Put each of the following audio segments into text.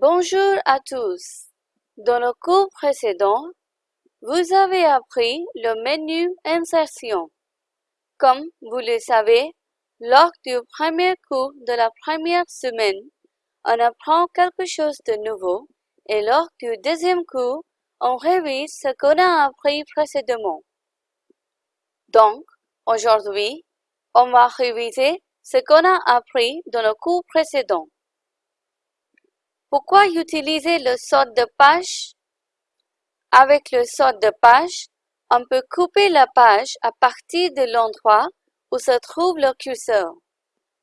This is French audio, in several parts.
Bonjour à tous. Dans le cours précédent, vous avez appris le menu Insertion. Comme vous le savez, lors du premier cours de la première semaine, on apprend quelque chose de nouveau et lors du deuxième cours, on révise ce qu'on a appris précédemment. Donc, aujourd'hui, on va réviser ce qu'on a appris dans le cours précédent. Pourquoi utiliser le sort de page? Avec le sort de page, on peut couper la page à partir de l'endroit où se trouve le curseur.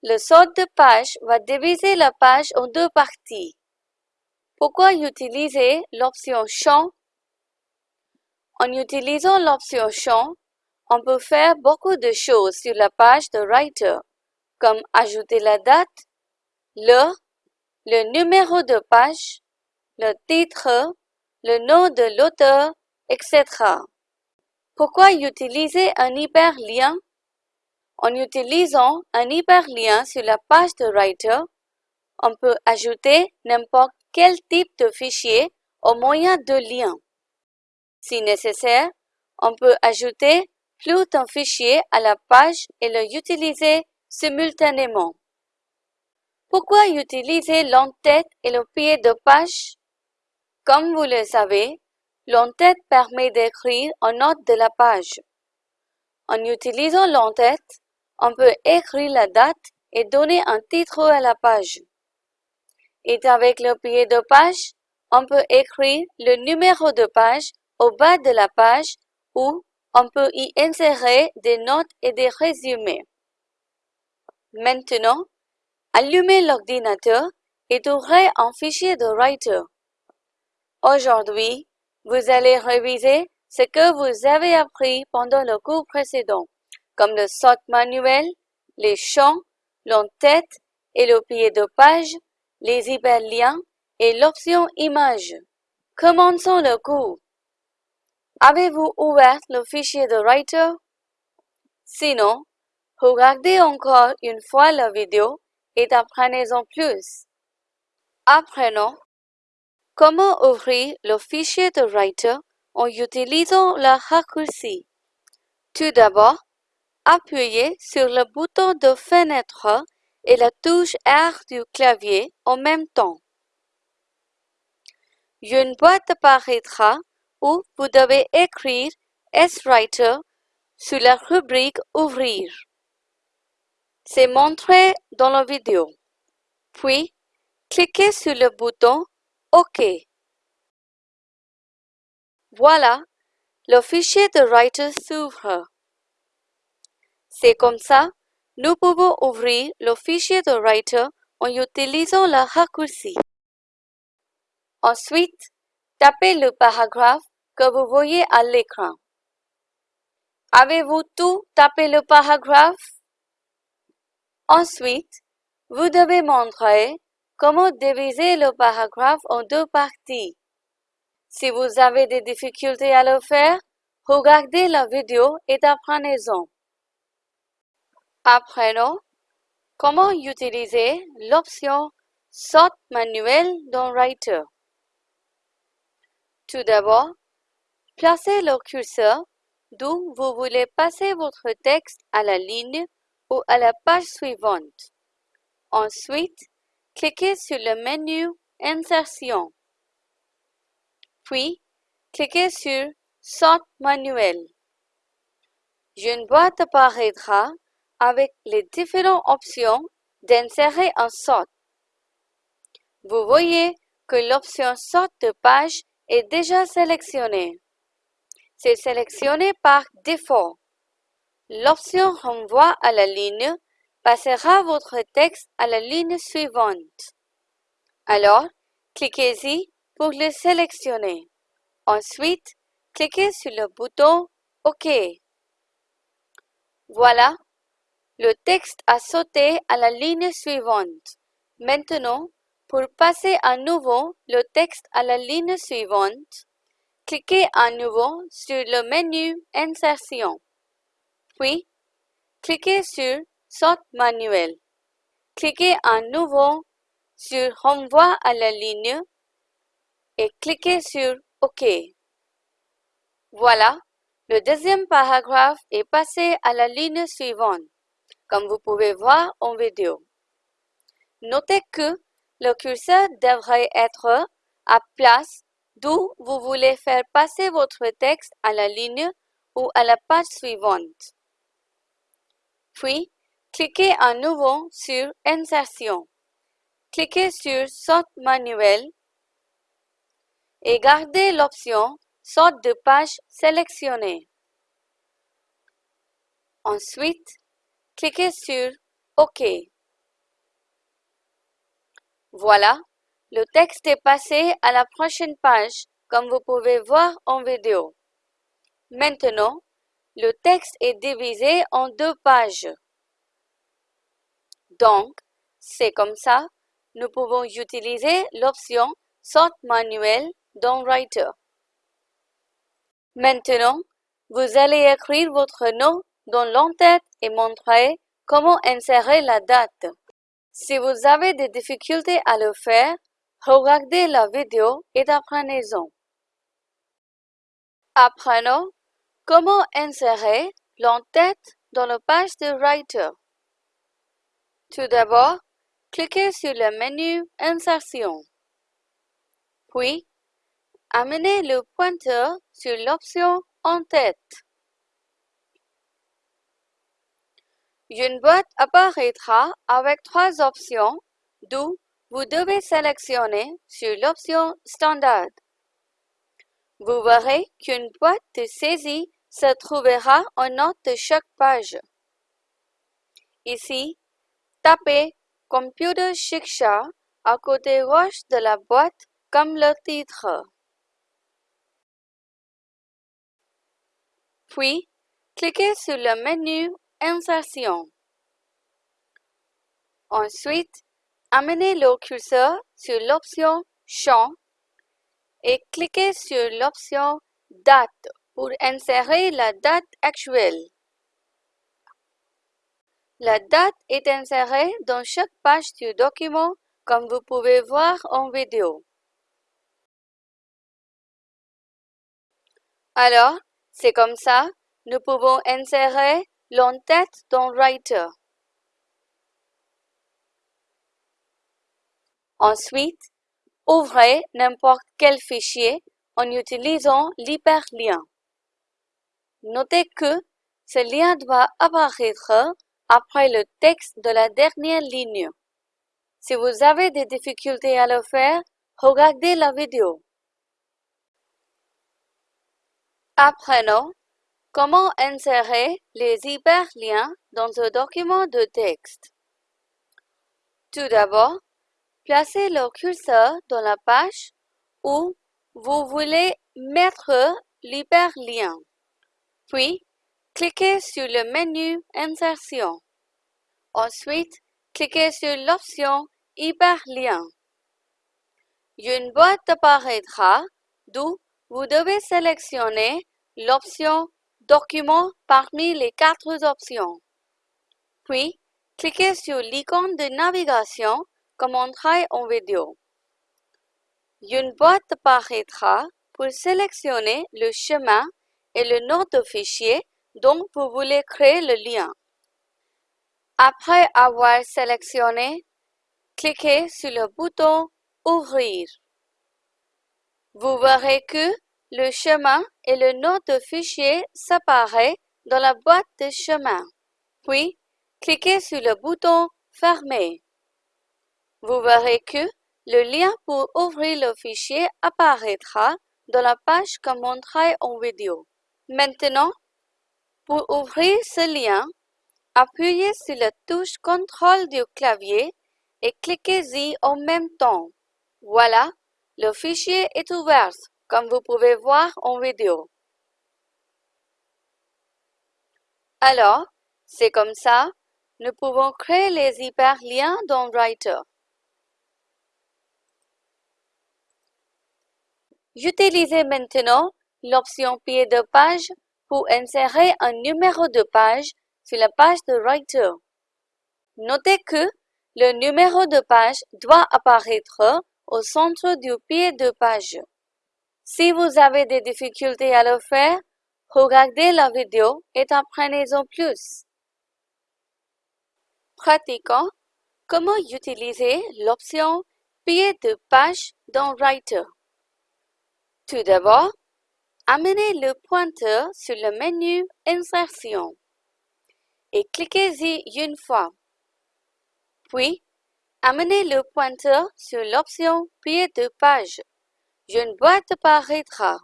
Le sort de page va diviser la page en deux parties. Pourquoi utiliser l'option Champ En utilisant l'option Champ, on peut faire beaucoup de choses sur la page de Writer, comme ajouter la date, l'heure, le numéro de page, le titre, le nom de l'auteur, etc. Pourquoi utiliser un hyperlien? En utilisant un hyperlien sur la page de Writer, on peut ajouter n'importe quel type de fichier au moyen de lien. Si nécessaire, on peut ajouter plus d'un fichier à la page et le utiliser simultanément. Pourquoi utiliser l'entête et le pied de page Comme vous le savez, l'entête permet d'écrire en note de la page. En utilisant l'entête, on peut écrire la date et donner un titre à la page. Et avec le pied de page, on peut écrire le numéro de page au bas de la page ou on peut y insérer des notes et des résumés. Maintenant, allumez l'ordinateur et ouvrez un fichier de Writer. Aujourd'hui, vous allez réviser ce que vous avez appris pendant le cours précédent, comme le sort manuel, les champs, l'entête et le pied de page, les hyperliens et l'option image. Commençons le cours. Avez-vous ouvert le fichier de Writer? Sinon, regardez encore une fois la vidéo et apprenez-en plus. Apprenons comment ouvrir le fichier de Writer en utilisant la raccourci. Tout d'abord, appuyez sur le bouton de fenêtre et la touche R du clavier en même temps. Une boîte apparaîtra où vous devez écrire S-Writer sur la rubrique Ouvrir. C'est montré dans la vidéo. Puis, cliquez sur le bouton OK. Voilà, le fichier de Writer s'ouvre. C'est comme ça nous pouvons ouvrir le fichier de Writer en utilisant la raccourci. Ensuite, tapez le paragraphe que vous voyez à l'écran. Avez-vous tout tapé le paragraphe? Ensuite, vous devez montrer comment diviser le paragraphe en deux parties. Si vous avez des difficultés à le faire, regardez la vidéo et apprenez-en. Apprenons comment utiliser l'option Sort manuel dans Writer. Tout d'abord, placez le curseur d'où vous voulez passer votre texte à la ligne ou à la page suivante. Ensuite, cliquez sur le menu Insertion. Puis, cliquez sur Sort manuel. Une boîte apparaîtra avec les différentes options d'insérer un sort. Vous voyez que l'option Sort de page est déjà sélectionnée. C'est sélectionné par défaut. L'option Renvoi à la ligne passera votre texte à la ligne suivante. Alors, cliquez-y pour le sélectionner. Ensuite, cliquez sur le bouton OK. Voilà, le texte a sauté à la ligne suivante. Maintenant, pour passer à nouveau le texte à la ligne suivante, cliquez à nouveau sur le menu Insertion. Puis, cliquez sur Sort manuel. Cliquez à nouveau sur Renvoi à la ligne et cliquez sur OK. Voilà, le deuxième paragraphe est passé à la ligne suivante, comme vous pouvez voir en vidéo. Notez que le curseur devrait être à place d'où vous voulez faire passer votre texte à la ligne ou à la page suivante. Puis, cliquez à nouveau sur Insertion. Cliquez sur Sorte manuelle et gardez l'option Sorte de page sélectionnée. Ensuite, cliquez sur OK. Voilà, le texte est passé à la prochaine page, comme vous pouvez voir en vidéo. Maintenant, le texte est divisé en deux pages. Donc, c'est comme ça, nous pouvons utiliser l'option Sort manuel dans Writer. Maintenant, vous allez écrire votre nom dans l'entête et montrer comment insérer la date. Si vous avez des difficultés à le faire, regardez la vidéo et apprenez-en. Apprenons comment insérer l'entête dans la page de Writer? Tout d'abord, cliquez sur le menu Insertion. Puis, amenez le pointeur sur l'option En-tête. Une boîte apparaîtra avec trois options, d'où vous devez sélectionner sur l'option Standard. Vous verrez qu'une boîte de saisie se trouvera en note de chaque page. Ici, tapez Computer Shiksha à côté gauche de la boîte comme le titre. Puis, cliquez sur le menu Insertion. Ensuite, amenez le curseur sur l'option Champ et cliquez sur l'option Date pour insérer la date actuelle. La date est insérée dans chaque page du document comme vous pouvez voir en vidéo. Alors, c'est comme ça, nous pouvons insérer l'entête dans Writer. Ensuite, ouvrez n'importe quel fichier en utilisant l'hyperlien. Notez que ce lien doit apparaître après le texte de la dernière ligne. Si vous avez des difficultés à le faire, regardez la vidéo. Apprenons comment insérer les hyperliens dans un document de texte. Tout d'abord, placez le curseur dans la page où vous voulez mettre l'hyperlien. Puis, Cliquez sur le menu Insertion. Ensuite, cliquez sur l'option Hyperlien. Une boîte apparaîtra d'où vous devez sélectionner l'option Document parmi les quatre options. Puis, cliquez sur l'icône de navigation comme montré en vidéo. Une boîte apparaîtra pour sélectionner le chemin et le nom de fichier dont vous voulez créer le lien. Après avoir sélectionné, cliquez sur le bouton Ouvrir. Vous verrez que le chemin et le nom de fichier s'apparaissent dans la boîte de chemin. Puis, cliquez sur le bouton Fermer. Vous verrez que le lien pour ouvrir le fichier apparaîtra dans la page comme montré en vidéo. Maintenant, pour ouvrir ce lien, appuyez sur la touche Contrôle du clavier et cliquez-y en même temps. Voilà, le fichier est ouvert, comme vous pouvez voir en vidéo. Alors, c'est comme ça, nous pouvons créer les hyperliens dans Writer. Utilisez maintenant l'option pied de page pour insérer un numéro de page sur la page de Writer. Notez que le numéro de page doit apparaître au centre du pied de page. Si vous avez des difficultés à le faire, regardez la vidéo et apprenez-en plus. Pratiquons comment utiliser l'option pied de page dans Writer? Tout d'abord, amenez le pointeur sur le menu Insertion et cliquez-y une fois. Puis, amenez le pointeur sur l'option Pied de page. Une boîte apparaîtra.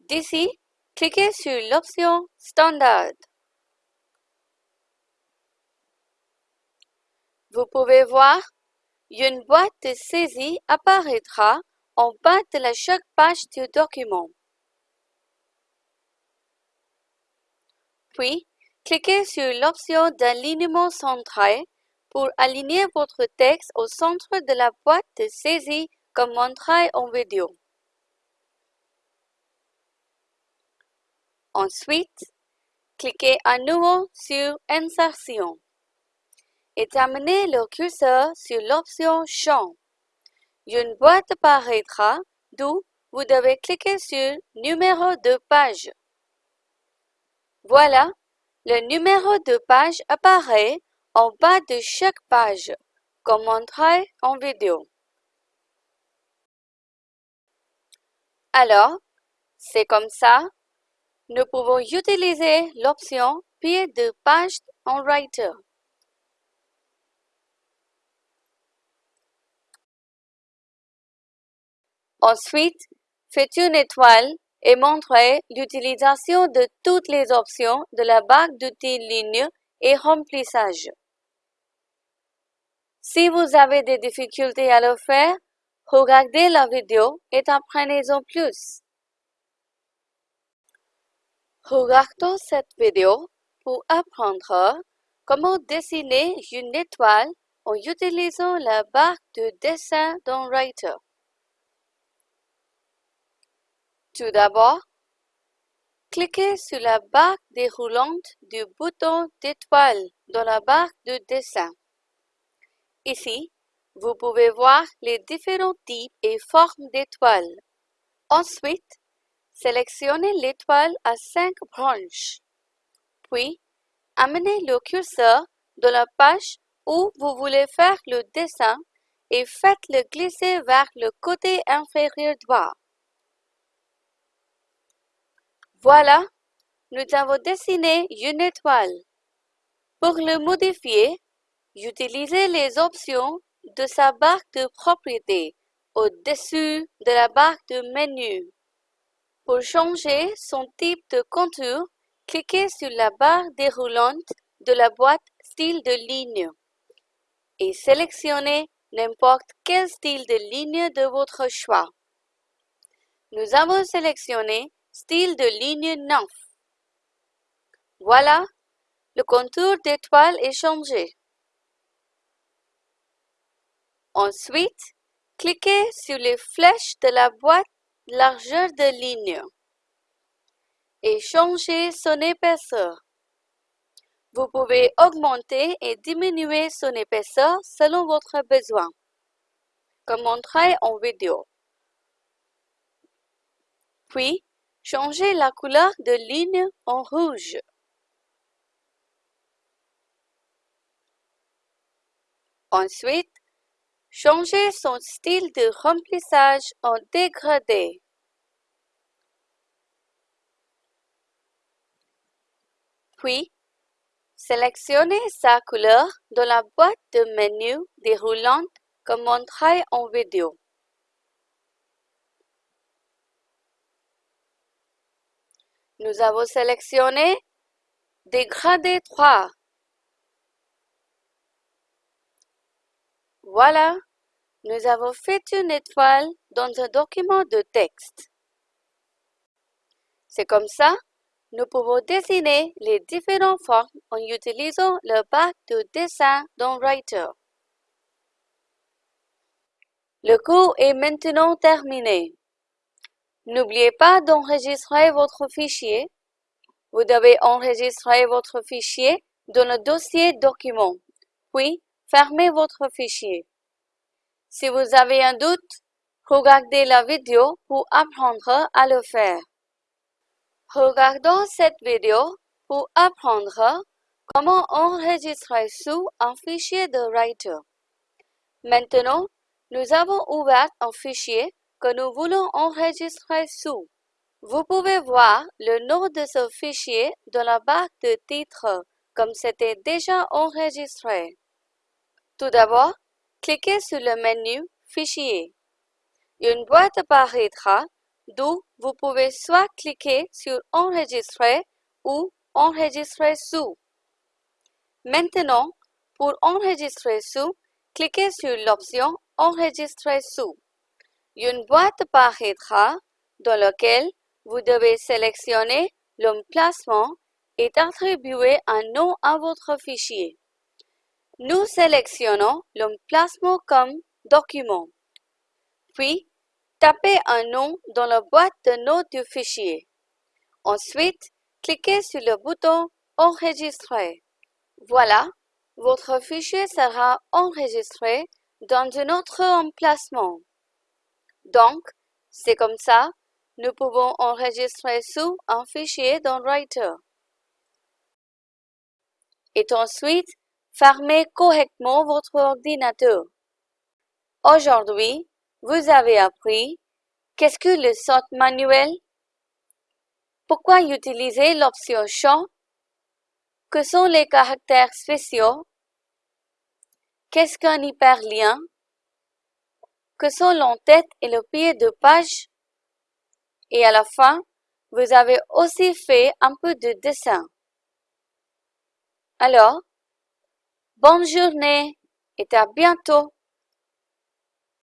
D'ici, cliquez sur l'option Standard. Vous pouvez voir, une boîte de saisie apparaîtra en bas de chaque page du document. Puis, cliquez sur l'option d'alignement central pour aligner votre texte au centre de la boîte de saisie comme montré en vidéo. Ensuite, cliquez à nouveau sur Insertion et amenez le curseur sur l'option Champ. Une boîte apparaîtra d'où vous devez cliquer sur Numéro de page. Voilà, le numéro de page apparaît en bas de chaque page, comme montré en vidéo. Alors, c'est comme ça, nous pouvons utiliser l'option Pied de page en Writer. Ensuite, faites une étoile et montrez l'utilisation de toutes les options de la barre d'outils ligne et remplissage. Si vous avez des difficultés à le faire, regardez la vidéo et apprenez-en plus. Regardons cette vidéo pour apprendre comment dessiner une étoile en utilisant la barre de dessin dans Writer. Tout d'abord, cliquez sur la barre déroulante du bouton d'étoile dans la barre de dessin. Ici, vous pouvez voir les différents types et formes d'étoiles. Ensuite, sélectionnez l'étoile à cinq branches. Puis, amenez le curseur dans la page où vous voulez faire le dessin et faites-le glisser vers le côté inférieur droit. Voilà, nous avons dessiné une étoile. Pour le modifier, utilisez les options de sa barre de propriété au-dessus de la barre de menu. Pour changer son type de contour, cliquez sur la barre déroulante de la boîte Style de ligne et sélectionnez n'importe quel style de ligne de votre choix. Nous avons sélectionné style de ligne 9. Voilà, le contour d'étoile est changé. Ensuite, cliquez sur les flèches de la boîte largeur de ligne et changez son épaisseur. Vous pouvez augmenter et diminuer son épaisseur selon votre besoin, comme montré en vidéo. Puis, Changez la couleur de ligne en rouge. Ensuite, changez son style de remplissage en dégradé. Puis, sélectionnez sa couleur dans la boîte de menu déroulante comme montré en vidéo. Nous avons sélectionné Dégradé 3. Voilà, nous avons fait une étoile dans un document de texte. C'est comme ça, nous pouvons dessiner les différentes formes en utilisant le bac de dessin dans Writer. Le cours est maintenant terminé. N'oubliez pas d'enregistrer votre fichier. Vous devez enregistrer votre fichier dans le dossier document puis fermez votre fichier. Si vous avez un doute, regardez la vidéo pour apprendre à le faire. Regardons cette vidéo pour apprendre comment enregistrer sous un fichier de Writer. Maintenant, nous avons ouvert un fichier que nous voulons enregistrer sous. Vous pouvez voir le nom de ce fichier dans la barre de titre, comme c'était déjà enregistré. Tout d'abord, cliquez sur le menu Fichier. Une boîte apparaîtra d'où vous pouvez soit cliquer sur Enregistrer ou Enregistrer sous. Maintenant, pour enregistrer sous, cliquez sur l'option Enregistrer sous. Une boîte apparaîtra dans laquelle vous devez sélectionner l'emplacement et attribuer un nom à votre fichier. Nous sélectionnons l'emplacement comme document. Puis, tapez un nom dans la boîte de notes du fichier. Ensuite, cliquez sur le bouton Enregistrer. Voilà, votre fichier sera enregistré dans un autre emplacement. Donc, c'est comme ça, nous pouvons enregistrer sous un fichier dans Writer. Et ensuite, fermez correctement votre ordinateur. Aujourd'hui, vous avez appris qu'est-ce que le sort manuel, pourquoi utiliser l'option champ, que sont les caractères spéciaux, qu'est-ce qu'un hyperlien, que sont l'entête et le pied de page, et à la fin, vous avez aussi fait un peu de dessin. Alors, bonne journée et à bientôt.